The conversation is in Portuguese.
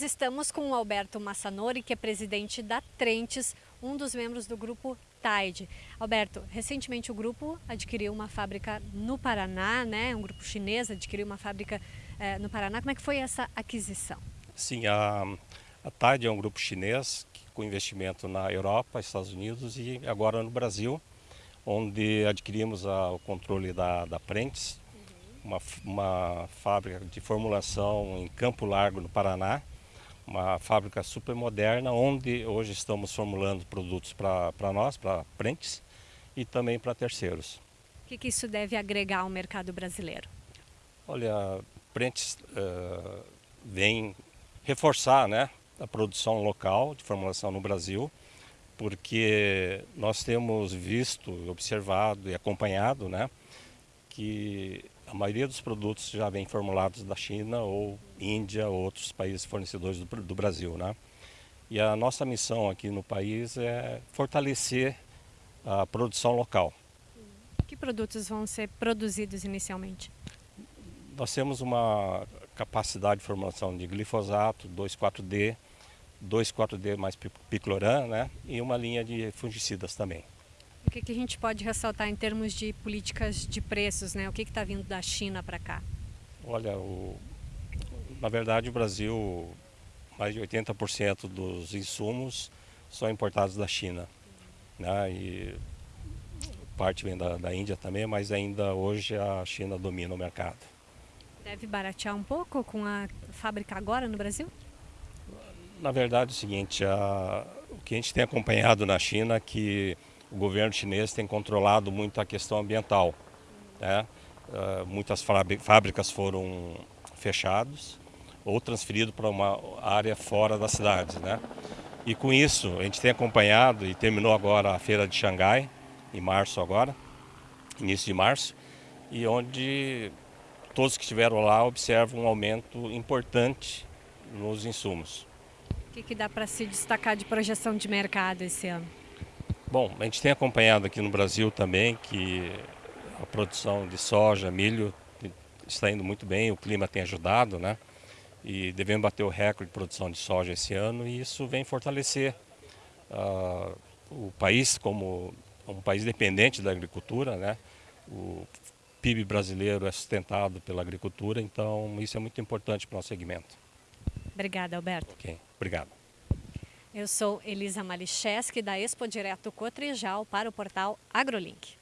Estamos com o Alberto Massanori, que é presidente da Trentes, um dos membros do grupo Tide. Alberto, recentemente o grupo adquiriu uma fábrica no Paraná, né? Um grupo chinês adquiriu uma fábrica eh, no Paraná. Como é que foi essa aquisição? Sim, a, a Tide é um grupo chinês que, com investimento na Europa, Estados Unidos e agora no Brasil, onde adquirimos a, o controle da, da Prentes, uma, uma fábrica de formulação em Campo Largo, no Paraná, uma fábrica super moderna, onde hoje estamos formulando produtos para nós, para frentes e também para terceiros. O que, que, isso deve agregar ao mercado brasileiro? Olha, Prentes uh, vem reforçar né, a produção local de formulação no Brasil, porque nós temos visto, observado e acompanhado né, que a maioria dos produtos já vem formulados da China ou Índia ou outros países fornecedores do, do Brasil. Né? E a nossa missão aqui no país é fortalecer a produção local. Que produtos vão ser produzidos inicialmente? Nós temos uma capacidade de formulação de glifosato, 2,4-D, 2,4-D mais picloram né? e uma linha de fungicidas também. O que, que a gente pode ressaltar em termos de políticas de preços, né? O que está vindo da China para cá? Olha, o, na verdade o Brasil, mais de 80% dos insumos são importados da China. Né? E parte vem da, da Índia também, mas ainda hoje a China domina o mercado. Deve baratear um pouco com a fábrica agora no Brasil? Na verdade é o seguinte, a, o que a gente tem acompanhado na China é que o governo chinês tem controlado muito a questão ambiental. Né? Uh, muitas fábricas foram fechadas ou transferidas para uma área fora das cidades. Né? E com isso, a gente tem acompanhado e terminou agora a feira de Xangai, em março agora, início de março, e onde todos que estiveram lá observam um aumento importante nos insumos. O que, que dá para se destacar de projeção de mercado esse ano? Bom, a gente tem acompanhado aqui no Brasil também que a produção de soja, milho está indo muito bem, o clima tem ajudado, né? E devemos bater o recorde de produção de soja esse ano e isso vem fortalecer uh, o país como um país dependente da agricultura, né? O PIB brasileiro é sustentado pela agricultura, então isso é muito importante para o nosso segmento. Obrigada, Alberto. Ok, obrigado. Eu sou Elisa Malicheski, da Expo Direto Cotrijal, para o portal AgroLink.